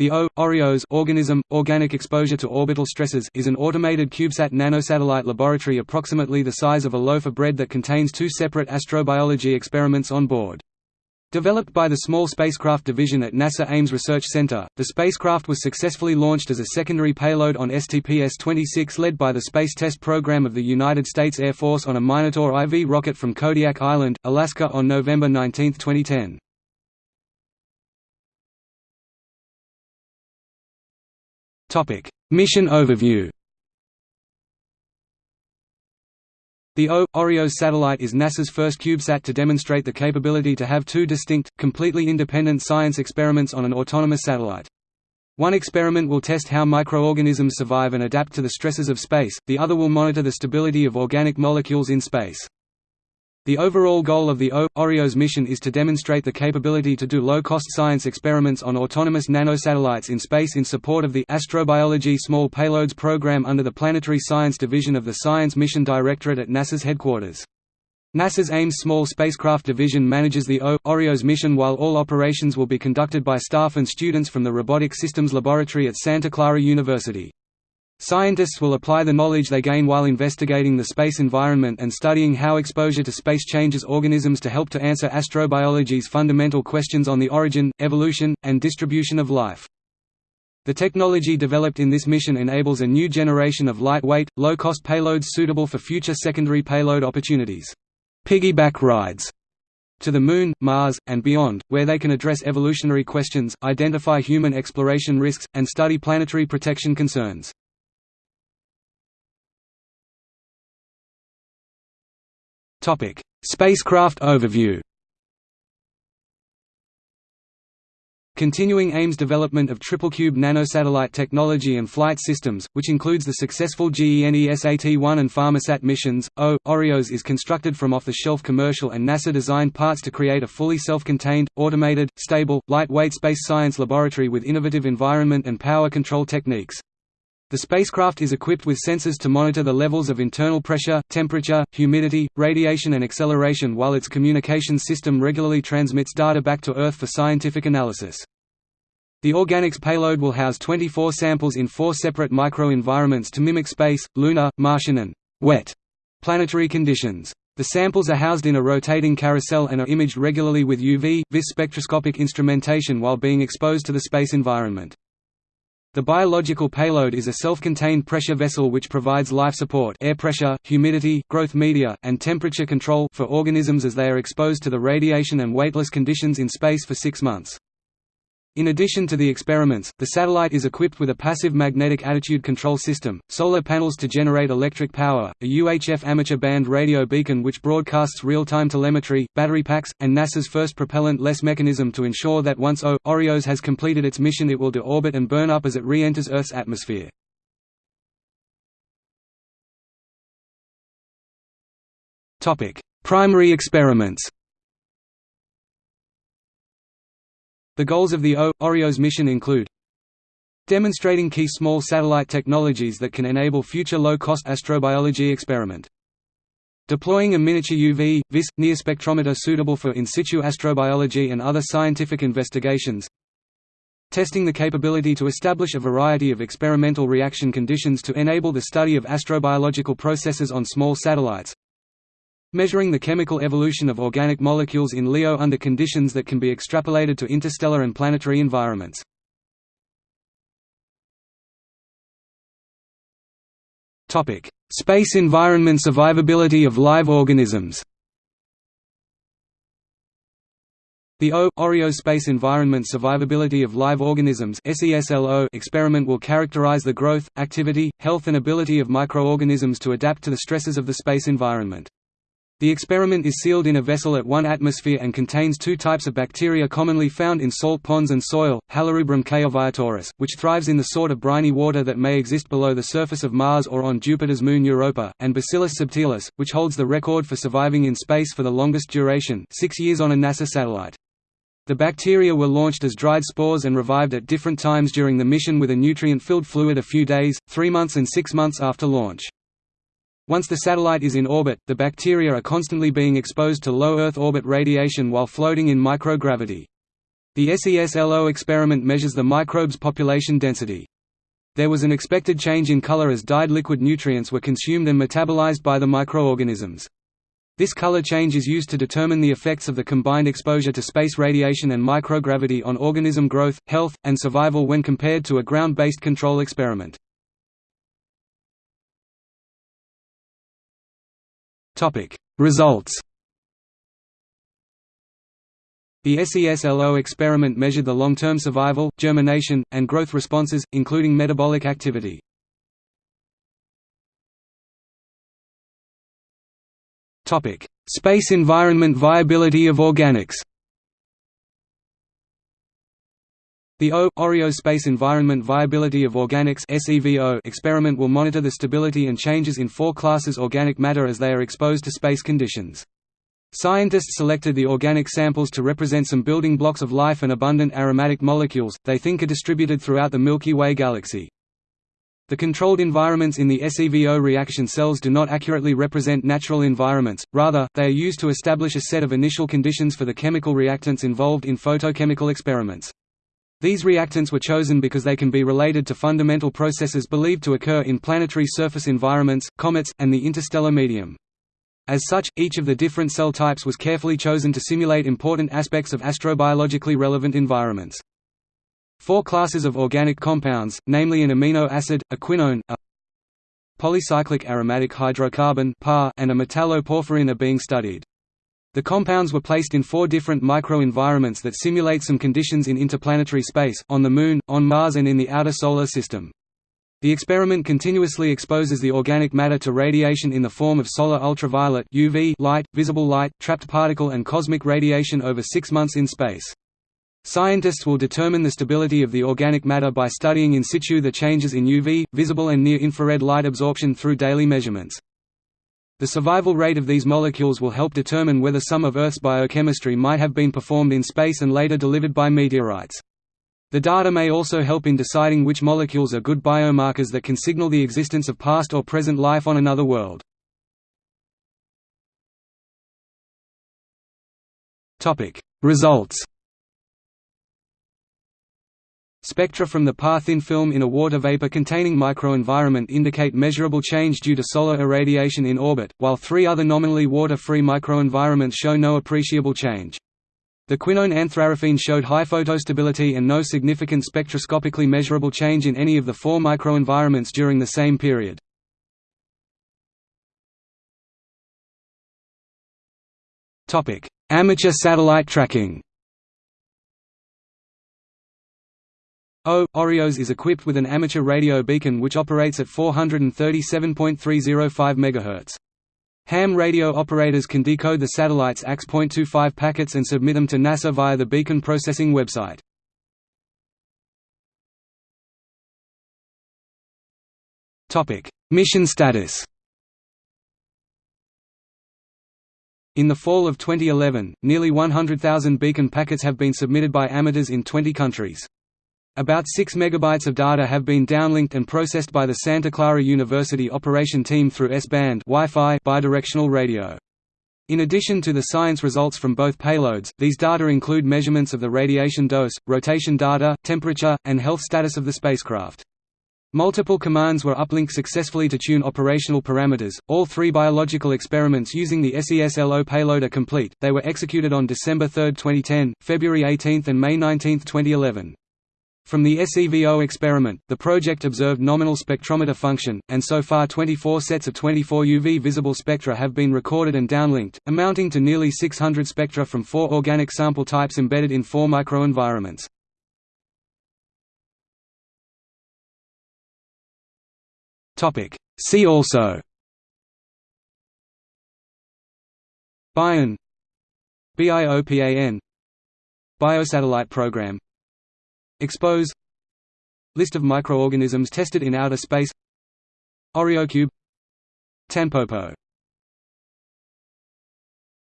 The O, OREOS organism, Organic Exposure to Orbital Stresses is an automated CubeSat nanosatellite laboratory approximately the size of a loaf of bread that contains two separate astrobiology experiments on board. Developed by the Small Spacecraft Division at NASA Ames Research Center, the spacecraft was successfully launched as a secondary payload on STP-S-26 led by the Space Test Program of the United States Air Force on a Minotaur IV rocket from Kodiak Island, Alaska on November 19, 2010. Topic: Mission overview. The O OREOS satellite is NASA's first CubeSat to demonstrate the capability to have two distinct, completely independent science experiments on an autonomous satellite. One experiment will test how microorganisms survive and adapt to the stresses of space, the other will monitor the stability of organic molecules in space. The overall goal of the O OREOS mission is to demonstrate the capability to do low-cost science experiments on autonomous nanosatellites in space in support of the Astrobiology Small Payloads Program under the Planetary Science Division of the Science Mission Directorate at NASA's headquarters. NASA's Ames Small Spacecraft Division manages the O OREOS mission while all operations will be conducted by staff and students from the Robotic Systems Laboratory at Santa Clara University. Scientists will apply the knowledge they gain while investigating the space environment and studying how exposure to space changes organisms to help to answer astrobiology's fundamental questions on the origin, evolution, and distribution of life. The technology developed in this mission enables a new generation of lightweight, low-cost payloads suitable for future secondary payload opportunities. Piggyback rides to the Moon, Mars, and beyond, where they can address evolutionary questions, identify human exploration risks, and study planetary protection concerns. Topic: Spacecraft overview. Continuing Ames development of triple-cube nanosatellite technology and flight systems, which includes the successful GENESAT-1 and PharmaSat missions, O, OREOS is constructed from off-the-shelf commercial and NASA-designed parts to create a fully self-contained, automated, stable, lightweight space science laboratory with innovative environment and power control techniques. The spacecraft is equipped with sensors to monitor the levels of internal pressure, temperature, humidity, radiation and acceleration while its communications system regularly transmits data back to Earth for scientific analysis. The organics payload will house 24 samples in four separate microenvironments to mimic space, lunar, Martian and wet planetary conditions. The samples are housed in a rotating carousel and are imaged regularly with UV, vis spectroscopic instrumentation while being exposed to the space environment. The biological payload is a self-contained pressure vessel which provides life support air pressure, humidity, growth media, and temperature control for organisms as they are exposed to the radiation and weightless conditions in space for six months. In addition to the experiments, the satellite is equipped with a passive magnetic attitude control system, solar panels to generate electric power, a UHF amateur band radio beacon which broadcasts real-time telemetry, battery packs, and NASA's first propellant-less mechanism to ensure that once O. OREOS has completed its mission it will deorbit and burn up as it re-enters Earth's atmosphere. Primary experiments The goals of the O. OREOS mission include demonstrating key small satellite technologies that can enable future low-cost astrobiology experiment deploying a miniature UV, vis, near spectrometer suitable for in situ astrobiology and other scientific investigations testing the capability to establish a variety of experimental reaction conditions to enable the study of astrobiological processes on small satellites measuring the chemical evolution of organic molecules in LEO under conditions that can be extrapolated to interstellar and planetary environments. Space environment survivability of live organisms The O OREOS Space Environment Survivability of Live Organisms experiment will characterize the growth, activity, health and ability of microorganisms to adapt to the stresses of the space environment. The experiment is sealed in a vessel at 1 atmosphere and contains two types of bacteria commonly found in salt ponds and soil, Halorubrum chaoviatoris, which thrives in the sort of briny water that may exist below the surface of Mars or on Jupiter's moon Europa, and Bacillus subtilis, which holds the record for surviving in space for the longest duration six years on a NASA satellite. The bacteria were launched as dried spores and revived at different times during the mission with a nutrient-filled fluid a few days, three months and six months after launch. Once the satellite is in orbit, the bacteria are constantly being exposed to low Earth orbit radiation while floating in microgravity. The SES-LO experiment measures the microbe's population density. There was an expected change in color as dyed liquid nutrients were consumed and metabolized by the microorganisms. This color change is used to determine the effects of the combined exposure to space radiation and microgravity on organism growth, health, and survival when compared to a ground-based control experiment. Results The SES-LO experiment measured the long-term survival, germination, and growth responses, including metabolic activity. Topic: Space environment viability of organics The O Oreo Space Environment Viability of Organics experiment will monitor the stability and changes in four classes organic matter as they are exposed to space conditions. Scientists selected the organic samples to represent some building blocks of life and abundant aromatic molecules, they think are distributed throughout the Milky Way galaxy. The controlled environments in the SEVO reaction cells do not accurately represent natural environments, rather, they are used to establish a set of initial conditions for the chemical reactants involved in photochemical experiments. These reactants were chosen because they can be related to fundamental processes believed to occur in planetary surface environments, comets, and the interstellar medium. As such, each of the different cell types was carefully chosen to simulate important aspects of astrobiologically relevant environments. Four classes of organic compounds, namely an amino acid, a quinone, a polycyclic aromatic hydrocarbon and a metalloporphyrin are being studied. The compounds were placed in four different microenvironments that simulate some conditions in interplanetary space, on the Moon, on Mars and in the outer Solar System. The experiment continuously exposes the organic matter to radiation in the form of solar ultraviolet UV light, visible light, trapped particle and cosmic radiation over six months in space. Scientists will determine the stability of the organic matter by studying in situ the changes in UV, visible and near-infrared light absorption through daily measurements. The survival rate of these molecules will help determine whether some of Earth's biochemistry might have been performed in space and later delivered by meteorites. The data may also help in deciding which molecules are good biomarkers that can signal the existence of past or present life on another world. Results Spectra from the PAR-thin film in a water vapor containing microenvironment indicate measurable change due to solar irradiation in orbit, while three other nominally water-free microenvironments show no appreciable change. The quinone anthrarufin showed high photostability and no significant spectroscopically measurable change in any of the four microenvironments during the same period. Amateur satellite tracking O. OREOS is equipped with an amateur radio beacon which operates at 437.305 MHz. Ham radio operators can decode the satellite's AX.25 packets and submit them to NASA via the beacon processing website. Mission status In the fall of 2011, nearly 100,000 beacon packets have been submitted by amateurs in 20 countries. About 6 megabytes of data have been downlinked and processed by the Santa Clara University operation team through S-band Wi-Fi bidirectional radio. In addition to the science results from both payloads, these data include measurements of the radiation dose, rotation data, temperature, and health status of the spacecraft. Multiple commands were uplinked successfully to tune operational parameters. All three biological experiments using the SES-LO payload are complete. They were executed on December 3, 2010, February 18 and May 19, 2011. From the SEVO experiment, the project observed nominal spectrometer function, and so far 24 sets of 24 UV visible spectra have been recorded and downlinked, amounting to nearly 600 spectra from four organic sample types embedded in four microenvironments. See also. BION. BIOPAN Biosatellite program Expose. List of microorganisms tested in outer space. OreoCube Tampopo